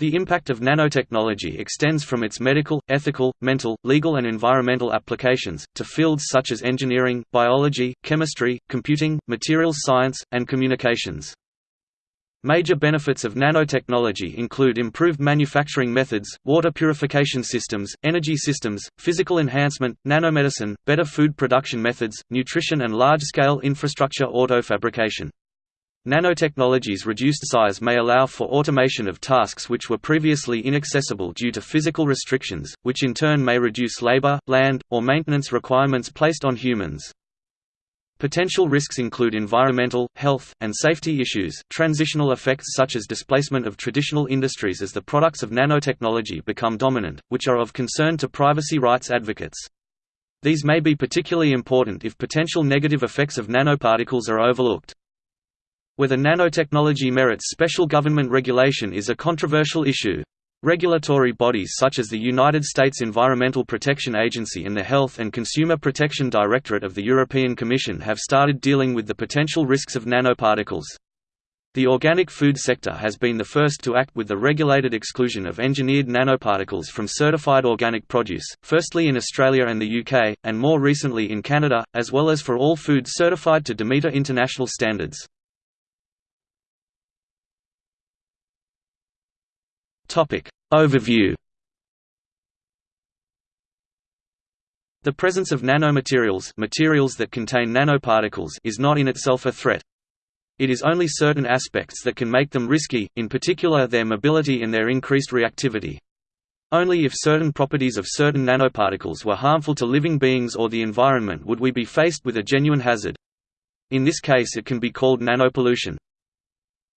The impact of nanotechnology extends from its medical, ethical, mental, legal and environmental applications, to fields such as engineering, biology, chemistry, computing, materials science, and communications. Major benefits of nanotechnology include improved manufacturing methods, water purification systems, energy systems, physical enhancement, nanomedicine, better food production methods, nutrition and large-scale infrastructure auto fabrication. Nanotechnology's reduced size may allow for automation of tasks which were previously inaccessible due to physical restrictions, which in turn may reduce labor, land, or maintenance requirements placed on humans. Potential risks include environmental, health, and safety issues, transitional effects such as displacement of traditional industries as the products of nanotechnology become dominant, which are of concern to privacy rights advocates. These may be particularly important if potential negative effects of nanoparticles are overlooked. Whether nanotechnology merits special government regulation is a controversial issue. Regulatory bodies such as the United States Environmental Protection Agency and the Health and Consumer Protection Directorate of the European Commission have started dealing with the potential risks of nanoparticles. The organic food sector has been the first to act with the regulated exclusion of engineered nanoparticles from certified organic produce, firstly in Australia and the UK, and more recently in Canada, as well as for all food certified to Demeter International standards. Topic Overview The presence of nanomaterials materials that contain nanoparticles is not in itself a threat. It is only certain aspects that can make them risky, in particular their mobility and their increased reactivity. Only if certain properties of certain nanoparticles were harmful to living beings or the environment would we be faced with a genuine hazard. In this case it can be called nanopollution.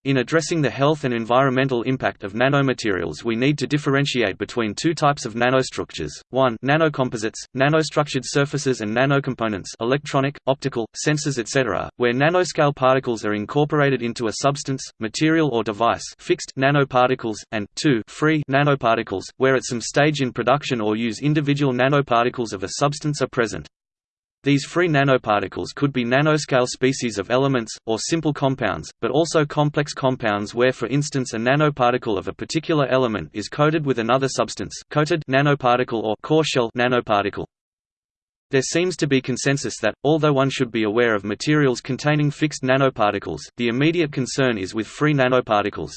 In addressing the health and environmental impact of nanomaterials we need to differentiate between two types of nanostructures, 1 nanocomposites, nanostructured surfaces and nanocomponents electronic, optical, sensors etc., where nanoscale particles are incorporated into a substance, material or device fixed nanoparticles, and 2 free nanoparticles, where at some stage in production or use individual nanoparticles of a substance are present. These free nanoparticles could be nanoscale species of elements, or simple compounds, but also complex compounds where for instance a nanoparticle of a particular element is coated with another substance coated nanoparticle or core shell nanoparticle. There seems to be consensus that, although one should be aware of materials containing fixed nanoparticles, the immediate concern is with free nanoparticles.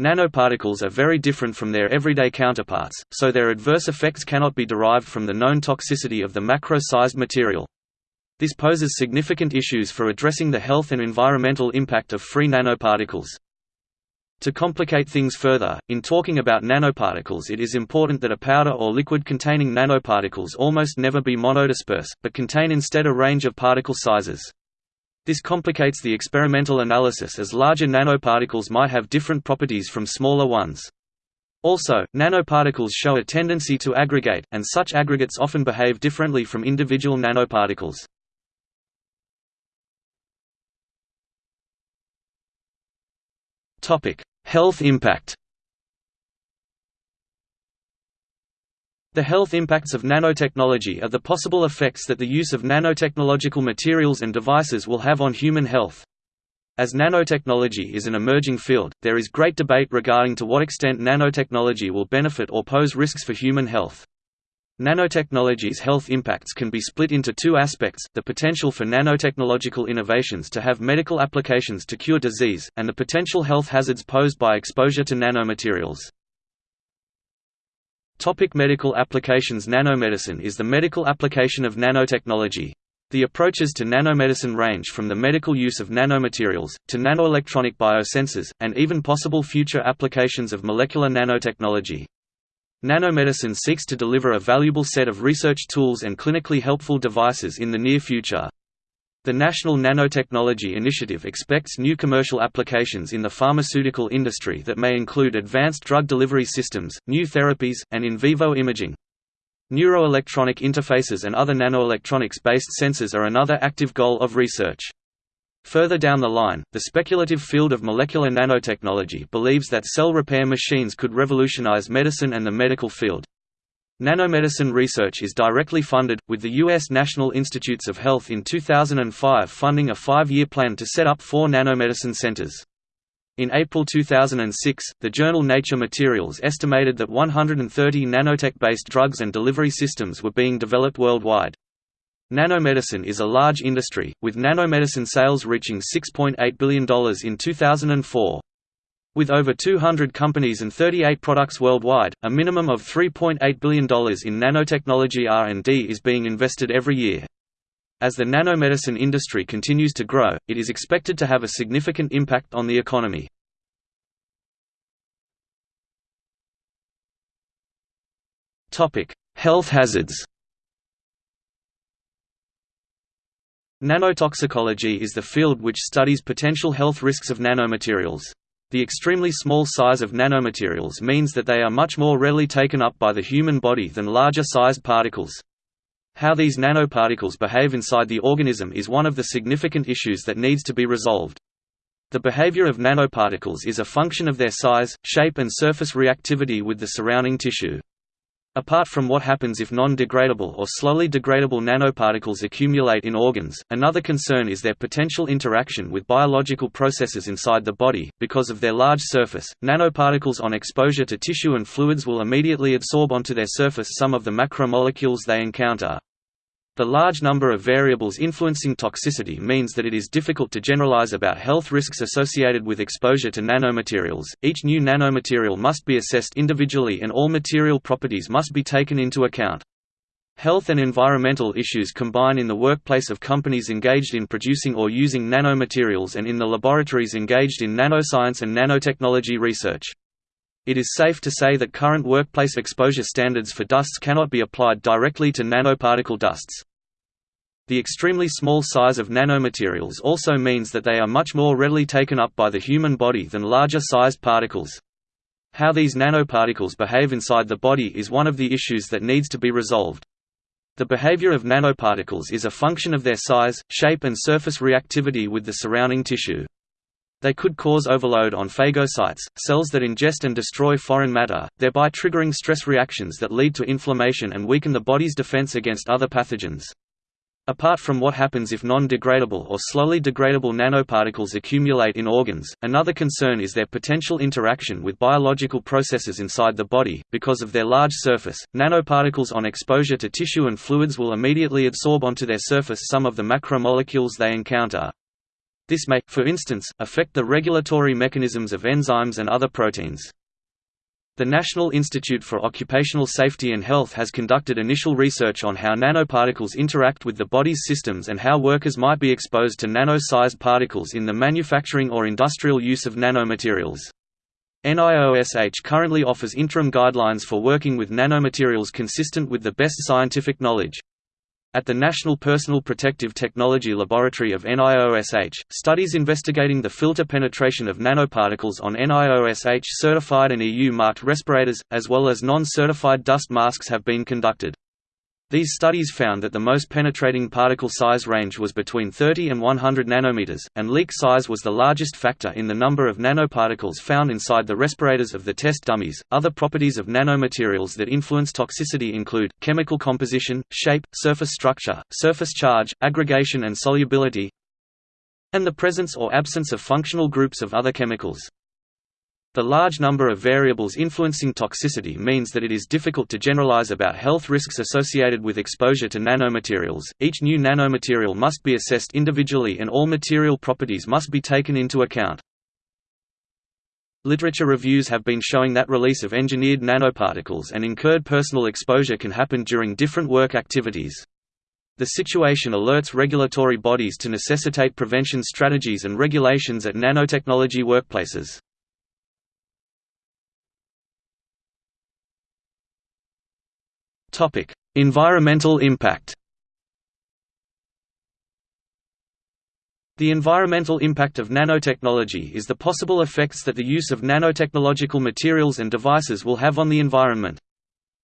Nanoparticles are very different from their everyday counterparts, so their adverse effects cannot be derived from the known toxicity of the macro-sized material. This poses significant issues for addressing the health and environmental impact of free nanoparticles. To complicate things further, in talking about nanoparticles it is important that a powder or liquid containing nanoparticles almost never be monodisperse, but contain instead a range of particle sizes. This complicates the experimental analysis as larger nanoparticles might have different properties from smaller ones. Also, nanoparticles show a tendency to aggregate, and such aggregates often behave differently from individual nanoparticles. Health impact The health impacts of nanotechnology are the possible effects that the use of nanotechnological materials and devices will have on human health. As nanotechnology is an emerging field, there is great debate regarding to what extent nanotechnology will benefit or pose risks for human health. Nanotechnology's health impacts can be split into two aspects, the potential for nanotechnological innovations to have medical applications to cure disease, and the potential health hazards posed by exposure to nanomaterials. Topic medical applications Nanomedicine is the medical application of nanotechnology. The approaches to nanomedicine range from the medical use of nanomaterials, to nanoelectronic biosensors, and even possible future applications of molecular nanotechnology. Nanomedicine seeks to deliver a valuable set of research tools and clinically helpful devices in the near future. The National Nanotechnology Initiative expects new commercial applications in the pharmaceutical industry that may include advanced drug delivery systems, new therapies, and in vivo imaging. Neuroelectronic interfaces and other nanoelectronics-based sensors are another active goal of research. Further down the line, the speculative field of molecular nanotechnology believes that cell repair machines could revolutionize medicine and the medical field. Nanomedicine research is directly funded, with the U.S. National Institutes of Health in 2005 funding a five-year plan to set up four nanomedicine centers. In April 2006, the journal Nature Materials estimated that 130 nanotech-based drugs and delivery systems were being developed worldwide. Nanomedicine is a large industry, with nanomedicine sales reaching $6.8 billion in 2004. With over 200 companies and 38 products worldwide, a minimum of $3.8 billion in nanotechnology R&D is being invested every year. As the nanomedicine industry continues to grow, it is expected to have a significant impact on the economy. Health hazards Nanotoxicology is the field which studies potential health risks of nanomaterials. The extremely small size of nanomaterials means that they are much more readily taken up by the human body than larger-sized particles. How these nanoparticles behave inside the organism is one of the significant issues that needs to be resolved. The behavior of nanoparticles is a function of their size, shape and surface reactivity with the surrounding tissue. Apart from what happens if non-degradable or slowly degradable nanoparticles accumulate in organs, another concern is their potential interaction with biological processes inside the body. Because of their large surface, nanoparticles on exposure to tissue and fluids will immediately absorb onto their surface some of the macromolecules they encounter. The large number of variables influencing toxicity means that it is difficult to generalize about health risks associated with exposure to nanomaterials. Each new nanomaterial must be assessed individually and all material properties must be taken into account. Health and environmental issues combine in the workplace of companies engaged in producing or using nanomaterials and in the laboratories engaged in nanoscience and nanotechnology research. It is safe to say that current workplace exposure standards for dusts cannot be applied directly to nanoparticle dusts. The extremely small size of nanomaterials also means that they are much more readily taken up by the human body than larger-sized particles. How these nanoparticles behave inside the body is one of the issues that needs to be resolved. The behavior of nanoparticles is a function of their size, shape and surface reactivity with the surrounding tissue. They could cause overload on phagocytes, cells that ingest and destroy foreign matter, thereby triggering stress reactions that lead to inflammation and weaken the body's defense against other pathogens. Apart from what happens if non-degradable or slowly degradable nanoparticles accumulate in organs, another concern is their potential interaction with biological processes inside the body. Because of their large surface, nanoparticles on exposure to tissue and fluids will immediately absorb onto their surface some of the macromolecules they encounter. This may, for instance, affect the regulatory mechanisms of enzymes and other proteins. The National Institute for Occupational Safety and Health has conducted initial research on how nanoparticles interact with the body's systems and how workers might be exposed to nano-sized particles in the manufacturing or industrial use of nanomaterials. NIOSH currently offers interim guidelines for working with nanomaterials consistent with the best scientific knowledge. At the National Personal Protective Technology Laboratory of NIOSH, studies investigating the filter penetration of nanoparticles on NIOSH certified and EU-marked respirators, as well as non-certified dust masks have been conducted. These studies found that the most penetrating particle size range was between 30 and 100 nanometers, and leak size was the largest factor in the number of nanoparticles found inside the respirators of the test dummies. Other properties of nanomaterials that influence toxicity include chemical composition, shape, surface structure, surface charge, aggregation and solubility, and the presence or absence of functional groups of other chemicals. The large number of variables influencing toxicity means that it is difficult to generalize about health risks associated with exposure to nanomaterials. Each new nanomaterial must be assessed individually and all material properties must be taken into account. Literature reviews have been showing that release of engineered nanoparticles and incurred personal exposure can happen during different work activities. The situation alerts regulatory bodies to necessitate prevention strategies and regulations at nanotechnology workplaces. Topic: Environmental impact. The environmental impact of nanotechnology is the possible effects that the use of nanotechnological materials and devices will have on the environment.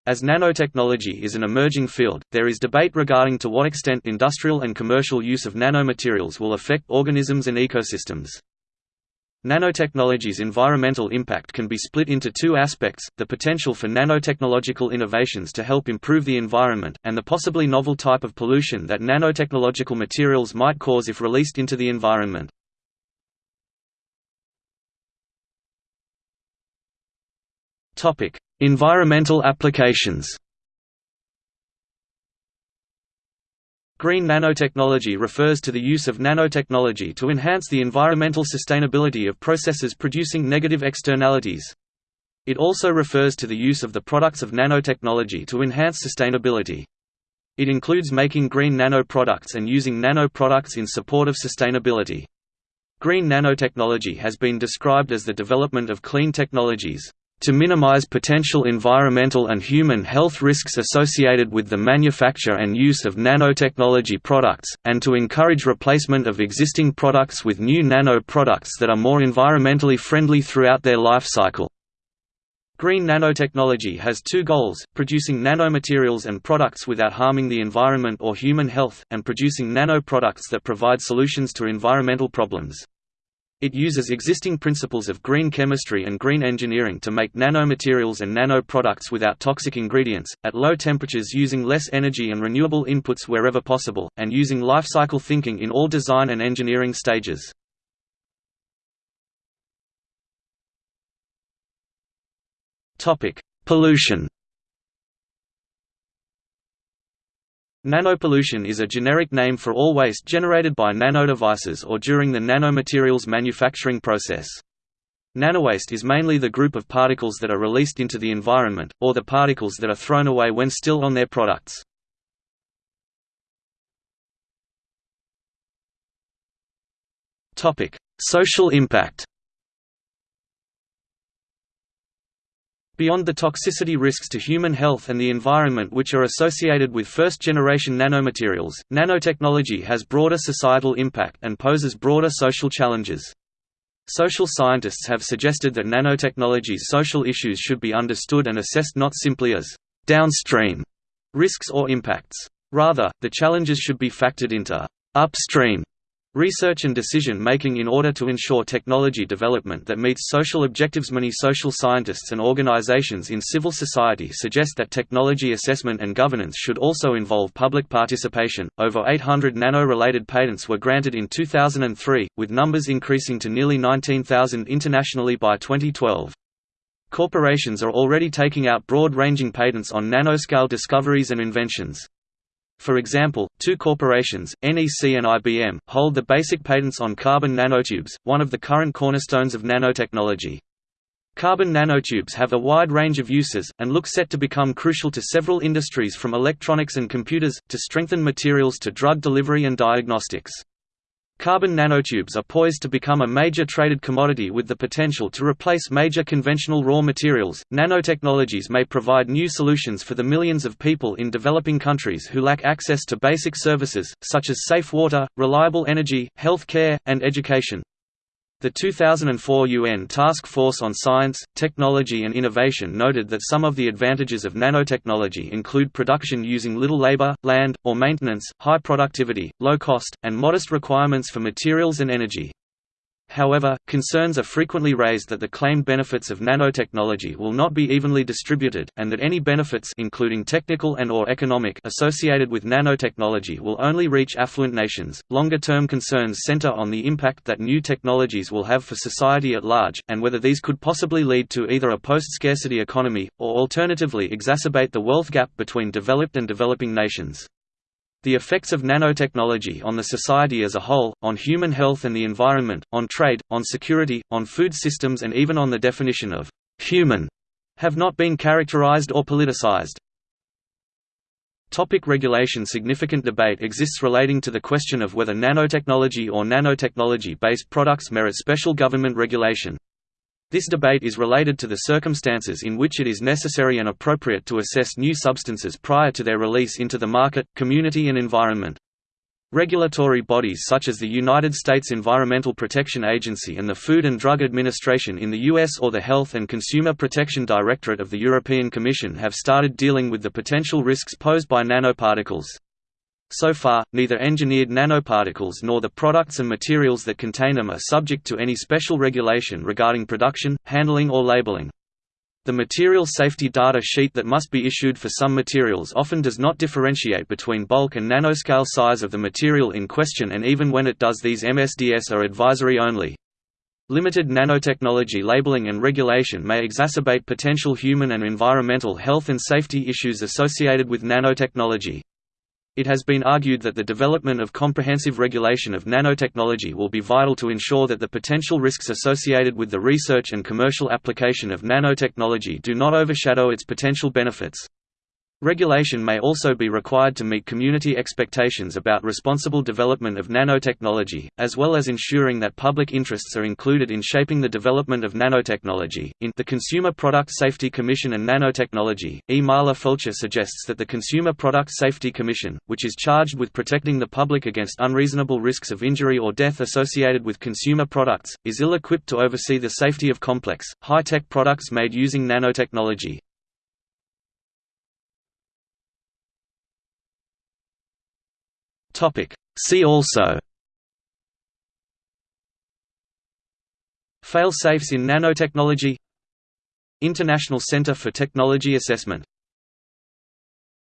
As nanotechnology is an emerging field, there is debate regarding to what extent industrial and commercial use of nanomaterials will affect organisms and ecosystems. Nanotechnology's environmental impact can be split into two aspects, the potential for nanotechnological innovations to help improve the environment, and the possibly novel type of pollution that nanotechnological materials might cause if released into the environment. environmental applications Green nanotechnology refers to the use of nanotechnology to enhance the environmental sustainability of processes producing negative externalities. It also refers to the use of the products of nanotechnology to enhance sustainability. It includes making green nanoproducts and using nanoproducts in support of sustainability. Green nanotechnology has been described as the development of clean technologies to minimize potential environmental and human health risks associated with the manufacture and use of nanotechnology products, and to encourage replacement of existing products with new nano products that are more environmentally friendly throughout their life cycle. Green nanotechnology has two goals, producing nanomaterials and products without harming the environment or human health, and producing nanoproducts that provide solutions to environmental problems. It uses existing principles of green chemistry and green engineering to make nanomaterials and nanoproducts without toxic ingredients, at low temperatures using less energy and renewable inputs wherever possible, and using life cycle thinking in all design and engineering stages. Pollution Nanopollution is a generic name for all waste generated by nanodevices or during the nanomaterials manufacturing process. Nanowaste is mainly the group of particles that are released into the environment, or the particles that are thrown away when still on their products. Social impact Beyond the toxicity risks to human health and the environment which are associated with first-generation nanomaterials, nanotechnology has broader societal impact and poses broader social challenges. Social scientists have suggested that nanotechnology's social issues should be understood and assessed not simply as «downstream» risks or impacts. Rather, the challenges should be factored into «upstream» Research and decision-making in order to ensure technology development that meets social objectives Many social scientists and organizations in civil society suggest that technology assessment and governance should also involve public participation. Over 800 nano-related patents were granted in 2003, with numbers increasing to nearly 19,000 internationally by 2012. Corporations are already taking out broad-ranging patents on nanoscale discoveries and inventions. For example, two corporations, NEC and IBM, hold the basic patents on carbon nanotubes, one of the current cornerstones of nanotechnology. Carbon nanotubes have a wide range of uses, and look set to become crucial to several industries from electronics and computers, to strengthen materials to drug delivery and diagnostics. Carbon nanotubes are poised to become a major traded commodity with the potential to replace major conventional raw materials. Nanotechnologies may provide new solutions for the millions of people in developing countries who lack access to basic services, such as safe water, reliable energy, health care, and education. The 2004 UN Task Force on Science, Technology and Innovation noted that some of the advantages of nanotechnology include production using little labor, land, or maintenance, high productivity, low cost, and modest requirements for materials and energy. However, concerns are frequently raised that the claimed benefits of nanotechnology will not be evenly distributed, and that any benefits including technical and or economic associated with nanotechnology will only reach affluent nations. Longer-term concerns center on the impact that new technologies will have for society at large, and whether these could possibly lead to either a post-scarcity economy, or alternatively exacerbate the wealth gap between developed and developing nations. The effects of nanotechnology on the society as a whole, on human health and the environment, on trade, on security, on food systems and even on the definition of «human» have not been characterized or politicized. Topic regulation Significant debate exists relating to the question of whether nanotechnology or nanotechnology-based products merit special government regulation. This debate is related to the circumstances in which it is necessary and appropriate to assess new substances prior to their release into the market, community and environment. Regulatory bodies such as the United States Environmental Protection Agency and the Food and Drug Administration in the U.S. or the Health and Consumer Protection Directorate of the European Commission have started dealing with the potential risks posed by nanoparticles. So far, neither engineered nanoparticles nor the products and materials that contain them are subject to any special regulation regarding production, handling or labeling. The material safety data sheet that must be issued for some materials often does not differentiate between bulk and nanoscale size of the material in question and even when it does these MSDS are advisory only. Limited nanotechnology labeling and regulation may exacerbate potential human and environmental health and safety issues associated with nanotechnology. It has been argued that the development of comprehensive regulation of nanotechnology will be vital to ensure that the potential risks associated with the research and commercial application of nanotechnology do not overshadow its potential benefits. Regulation may also be required to meet community expectations about responsible development of nanotechnology, as well as ensuring that public interests are included in shaping the development of nanotechnology. In the Consumer Product Safety Commission and Nanotechnology, E. Marla Felcher suggests that the Consumer Product Safety Commission, which is charged with protecting the public against unreasonable risks of injury or death associated with consumer products, is ill equipped to oversee the safety of complex, high tech products made using nanotechnology. Topic. See also Fail-safes in nanotechnology International Center for Technology Assessment